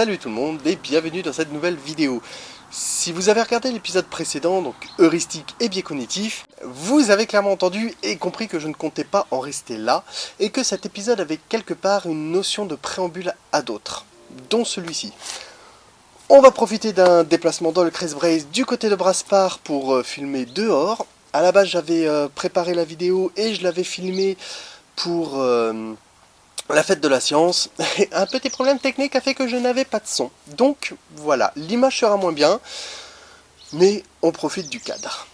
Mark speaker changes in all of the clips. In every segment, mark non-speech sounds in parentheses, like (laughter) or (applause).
Speaker 1: Salut tout le monde et bienvenue dans cette nouvelle vidéo. Si vous avez regardé l'épisode précédent, donc heuristique et biais cognitif, vous avez clairement entendu et compris que je ne comptais pas en rester là, et que cet épisode avait quelque part une notion de préambule à d'autres, dont celui-ci. On va profiter d'un déplacement dans le Crest Brace du côté de Braspar pour euh, filmer dehors. À la base j'avais euh, préparé la vidéo et je l'avais filmé pour... Euh, la fête de la science, (laughs) un petit problème technique a fait que je n'avais pas de son. Donc voilà, l'image sera moins bien, mais on profite du cadre.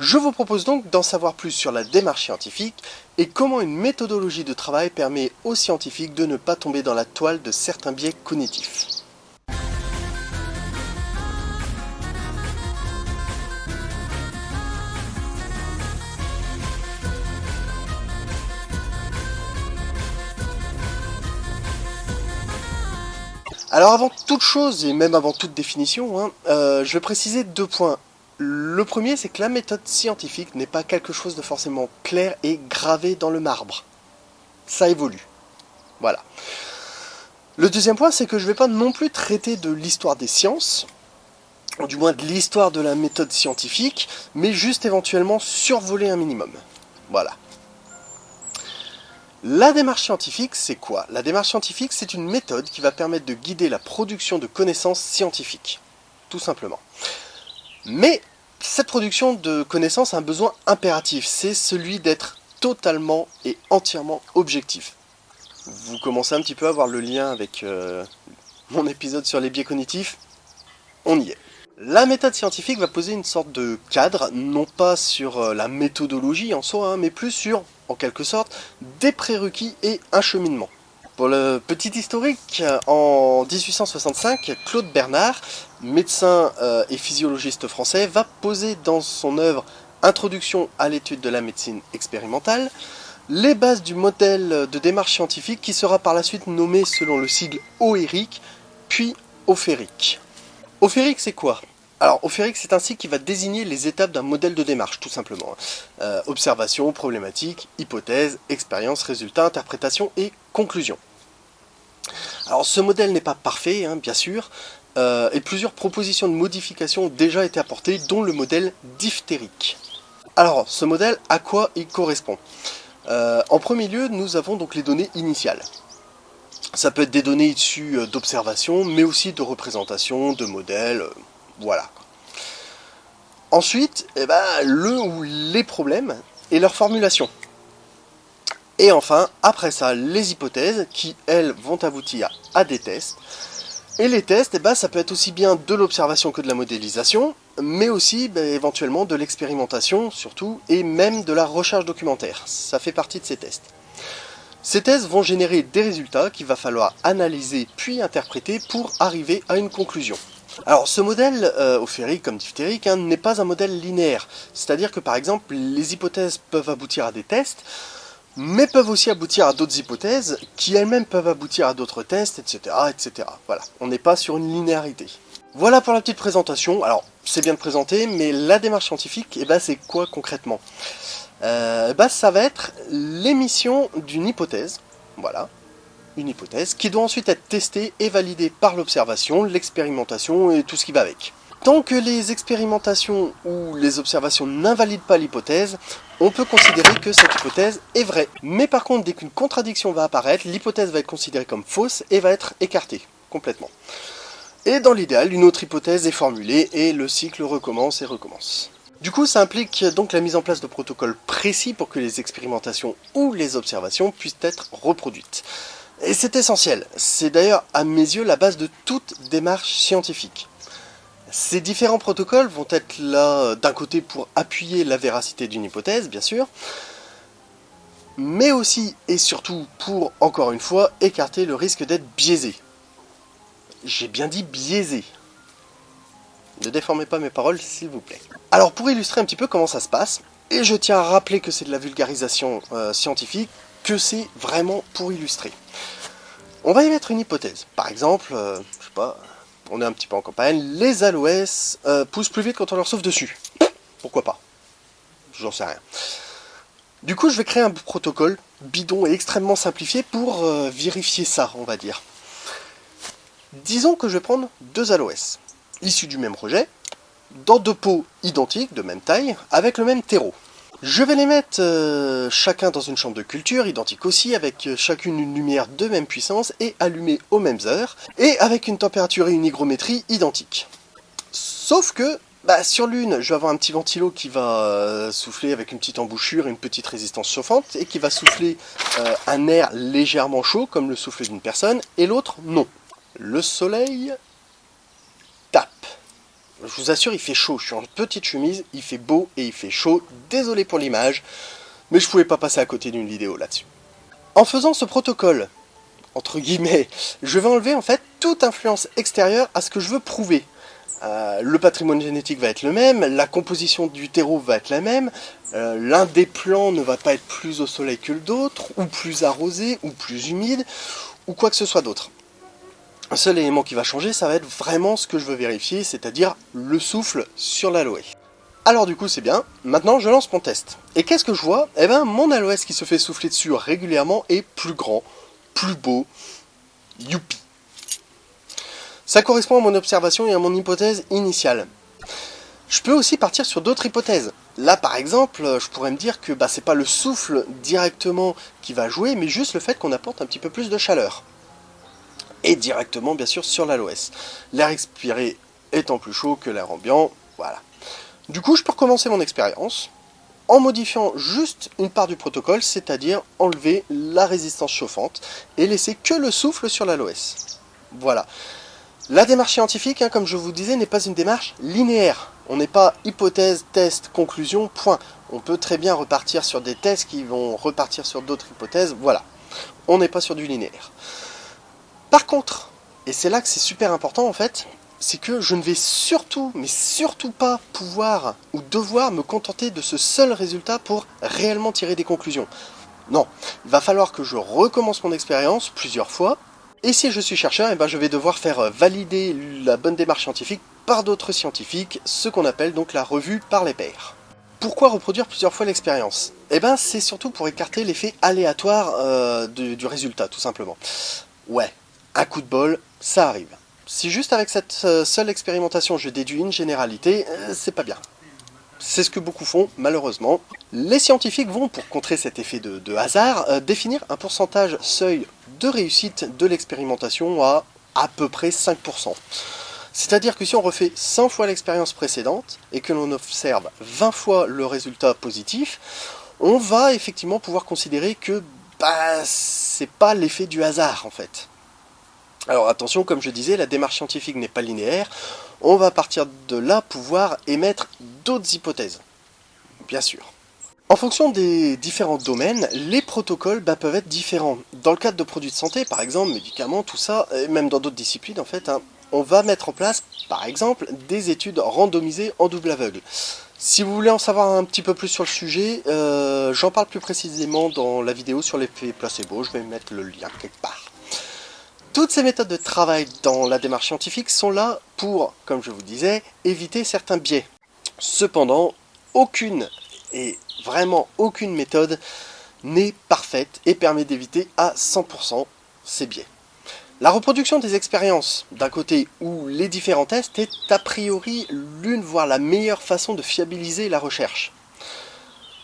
Speaker 1: Je vous propose donc d'en savoir plus sur la démarche scientifique et comment une méthodologie de travail permet aux scientifiques de ne pas tomber dans la toile de certains biais cognitifs. Alors avant toute chose, et même avant toute définition, hein, euh, je vais préciser deux points. Le premier, c'est que la méthode scientifique n'est pas quelque chose de forcément clair et gravé dans le marbre. Ça évolue. Voilà. Le deuxième point, c'est que je ne vais pas non plus traiter de l'histoire des sciences, ou du moins de l'histoire de la méthode scientifique, mais juste éventuellement survoler un minimum. Voilà. La démarche scientifique, c'est quoi? La démarche scientifique, c'est une méthode qui va permettre de guider la production de connaissances scientifiques. Tout simplement. Mais cette production de connaissances a un besoin impératif, c'est celui d'être totalement et entièrement objectif. Vous commencez un petit peu à voir le lien avec euh, mon épisode sur les biais cognitifs, on y est. La méthode scientifique va poser une sorte de cadre, non pas sur euh, la méthodologie en soi, hein, mais plus sur, en quelque sorte, des prérequis et un cheminement. Pour le petit historique, en 1865, Claude Bernard, médecin euh, et physiologiste français, va poser dans son œuvre Introduction à l'étude de la médecine expérimentale les bases du modèle de démarche scientifique qui sera par la suite nommé selon le sigle OERIC, puis OFERIC. OFERIC c'est quoi? Alors, OFERIC, c'est un sigle qui va désigner les étapes d'un modèle de démarche, tout simplement. Euh, observation, problématique, hypothèse, expérience, résultat, interprétation et conclusion. Alors ce modèle n'est pas parfait, hein, bien sûr, euh, et plusieurs propositions de modification ont déjà été apportées, dont le modèle diphtérique. Alors ce modèle, à quoi il correspond? Euh, En premier lieu, nous avons donc les données initiales. Ça peut être des données issues euh, d'observation, mais aussi de représentation, de modèles, voilà. Ensuite, eh ben, le ou les problèmes et leur formulation. Et enfin, après ça, les hypothèses qui, elles, vont aboutir à des tests. Et les tests, eh ben, ça peut être aussi bien de l'observation que de la modélisation, mais aussi ben, éventuellement de l'expérimentation, surtout, et même de la recherche documentaire. Ça fait partie de ces tests. Ces tests vont générer des résultats qu'il va falloir analyser puis interpréter pour arriver à une conclusion. Alors ce modèle euh, ophérique comme diphtérique hein, n'est pas un modèle linéaire, c'est-à-dire que par exemple les hypothèses peuvent aboutir à des tests, mais peuvent aussi aboutir à d'autres hypothèses, qui elles-mêmes peuvent aboutir à d'autres tests, etc. etc. Voilà, on n'est pas sur une linéarité. Voilà pour la petite présentation. Alors, c'est bien de présenter, mais la démarche scientifique, eh ben, c'est quoi concrètement? Euh, bah, Ça va être l'émission d'une hypothèse, voilà, une hypothèse, qui doit ensuite être testée et validée par l'observation, l'expérimentation et tout ce qui va avec. Tant que les expérimentations ou les observations n'invalident pas l'hypothèse, on peut considérer que cette hypothèse est vraie. Mais par contre, dès qu'une contradiction va apparaître, l'hypothèse va être considérée comme fausse et va être écartée complètement. Et dans l'idéal, une autre hypothèse est formulée et le cycle recommence et recommence. Du coup, ça implique donc la mise en place de protocoles précis pour que les expérimentations ou les observations puissent être reproduites. Et c'est essentiel, c'est d'ailleurs à mes yeux la base de toute démarche scientifique. Ces différents protocoles vont être là d'un côté pour appuyer la véracité d'une hypothèse, bien sûr, mais aussi et surtout pour, encore une fois, écarter le risque d'être biaisé. J'ai bien dit biaisé. Ne déformez pas mes paroles, s'il vous plaît. Alors, pour illustrer un petit peu comment ça se passe, et je tiens à rappeler que c'est de la vulgarisation euh, scientifique, que c'est vraiment pour illustrer. On va y mettre une hypothèse. Par exemple, euh, je sais pas, on est un petit peu en campagne, les aloès euh, poussent plus vite quand on leur souffle dessus. Pourquoi pas? J'en sais rien. Du coup, je vais créer un protocole bidon et extrêmement simplifié pour euh, vérifier ça, on va dire. Disons que je vais prendre deux aloès, issus du même projet, dans deux pots identiques, de même taille, avec le même terreau. Je vais les mettre euh, chacun dans une chambre de culture, identique aussi, avec euh, chacune une lumière de même puissance et allumée aux mêmes heures, et avec une température et une hygrométrie identiques. Sauf que, bah, sur l'une, je vais avoir un petit ventilo qui va euh, souffler avec une petite embouchure et une petite résistance chauffante, et qui va souffler un air légèrement chaud, comme le souffle d'une personne, et l'autre, non. Le soleil tape. Je vous assure, il fait chaud. Je suis en petite chemise, il fait beau et il fait chaud. Désolé pour l'image, mais je pouvais pas passer à côté d'une vidéo là-dessus. En faisant ce protocole, entre guillemets, je vais enlever en fait toute influence extérieure à ce que je veux prouver. Euh, le patrimoine génétique va être le même, la composition du terreau va être la même, euh, l'un des plants ne va pas être plus au soleil que l'autre, ou plus arrosé, ou plus humide, ou quoi que ce soit d'autre. Un seul élément qui va changer, ça va être vraiment ce que je veux vérifier, c'est-à-dire le souffle sur l'aloe. Alors du coup c'est bien, maintenant je lance mon test. Et qu'est-ce que je vois? Eh ben mon aloès qui se fait souffler dessus régulièrement est plus grand, plus beau, youpi. Ça correspond à mon observation et à mon hypothèse initiale. Je peux aussi partir sur d'autres hypothèses. Là par exemple, je pourrais me dire que bah, c'est pas le souffle directement qui va jouer, mais juste le fait qu'on apporte un petit peu plus de chaleur et directement bien sûr sur l'aloès. L'air expiré étant plus chaud que l'air ambiant, voilà. Du coup, je peux recommencer mon expérience en modifiant juste une part du protocole, c'est-à-dire enlever la résistance chauffante et laisser que le souffle sur l'aloès. Voilà. La démarche scientifique, hein, comme je vous disais, n'est pas une démarche linéaire. On n'est pas hypothèse, test, conclusion, point. On peut très bien repartir sur des tests qui vont repartir sur d'autres hypothèses, voilà. On n'est pas sur du linéaire. Par contre, et c'est là que c'est super important en fait, c'est que je ne vais surtout, mais surtout pas pouvoir ou devoir me contenter de ce seul résultat pour réellement tirer des conclusions. Non, il va falloir que je recommence mon expérience plusieurs fois, et si je suis chercheur, eh ben je vais devoir faire valider la bonne démarche scientifique par d'autres scientifiques, ce qu'on appelle donc la revue par les pairs. Pourquoi reproduire plusieurs fois l'expérience? Eh ben c'est surtout pour écarter l'effet aléatoire euh, du résultat, tout simplement. Ouais, un coup de bol, ça arrive. Si juste avec cette euh, seule expérimentation je déduis une généralité, euh, c'est pas bien. C'est ce que beaucoup font, malheureusement. Les scientifiques vont, pour contrer cet effet de, hasard, euh, définir un pourcentage seuil de réussite de l'expérimentation à à peu près 5%. C'est-à-dire que si on refait 100 fois l'expérience précédente et que l'on observe 20 fois le résultat positif, on va effectivement pouvoir considérer que bah, c'est pas l'effet du hasard en fait. Alors attention, comme je disais, la démarche scientifique n'est pas linéaire. On va partir de là pouvoir émettre d'autres hypothèses. Bien sûr. En fonction des différents domaines, les protocoles bah, peuvent être différents. Dans le cadre de produits de santé, par exemple, médicaments, tout ça, et même dans d'autres disciplines en fait, hein, on va mettre en place, par exemple, des études randomisées en double aveugle. Si vous voulez en savoir un petit peu plus sur le sujet, euh, j'en parle plus précisément dans la vidéo sur l'effet placebo, je vais mettre le lien quelque part. Toutes ces méthodes de travail dans la démarche scientifique sont là pour, comme je vous disais, éviter certains biais. Cependant, aucune, et vraiment aucune méthode n'est parfaite et permet d'éviter à 100% ces biais. La reproduction des expériences, d'un côté, ou les différents tests, est a priori l'une voire la meilleure façon de fiabiliser la recherche.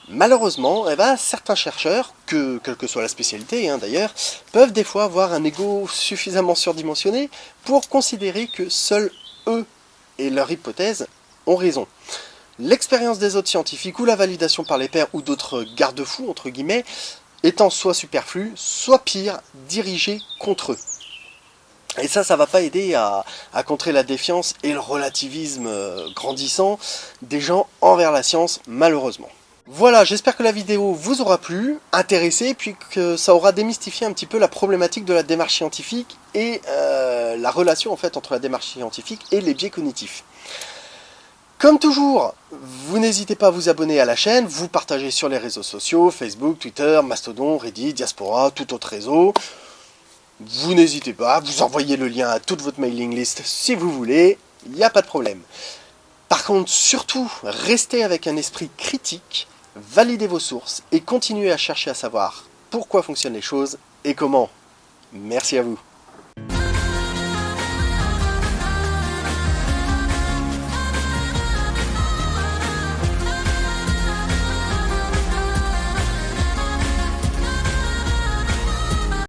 Speaker 1: Malheureusement, eh ben, certains chercheurs, que, quelle que soit la spécialité hein, d'ailleurs, peuvent des fois avoir un ego suffisamment surdimensionné pour considérer que seuls eux et leur hypothèse ont raison. L'expérience des autres scientifiques ou la validation par les pairs ou d'autres garde-fous, entre guillemets, étant soit superflue, soit pire, dirigée contre eux. Et ça, ça va pas aider à, contrer la défiance et le relativisme euh, grandissant des gens envers la science, malheureusement. Voilà, j'espère que la vidéo vous aura plu, intéressé, puis que ça aura démystifié un petit peu la problématique de la démarche scientifique et euh, la relation en fait entre la démarche scientifique et les biais cognitifs. Comme toujours, vous n'hésitez pas à vous abonner à la chaîne, vous partagez sur les réseaux sociaux, Facebook, Twitter, Mastodon, Reddit, Diaspora, tout autre réseau. vous n'hésitez pas, vous envoyez le lien à toute votre mailing list si vous voulez, il n'y a pas de problème. Par contre, surtout, restez avec un esprit critique, validez vos sources et continuez à chercher à savoir pourquoi fonctionnent les choses et comment. Merci à vous.